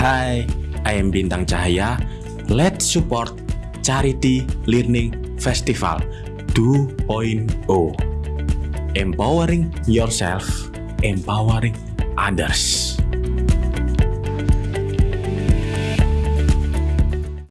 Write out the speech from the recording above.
Hai, I am Bintang Cahaya. Let's support Charity Learning Festival 2.0. Empowering yourself, empowering others.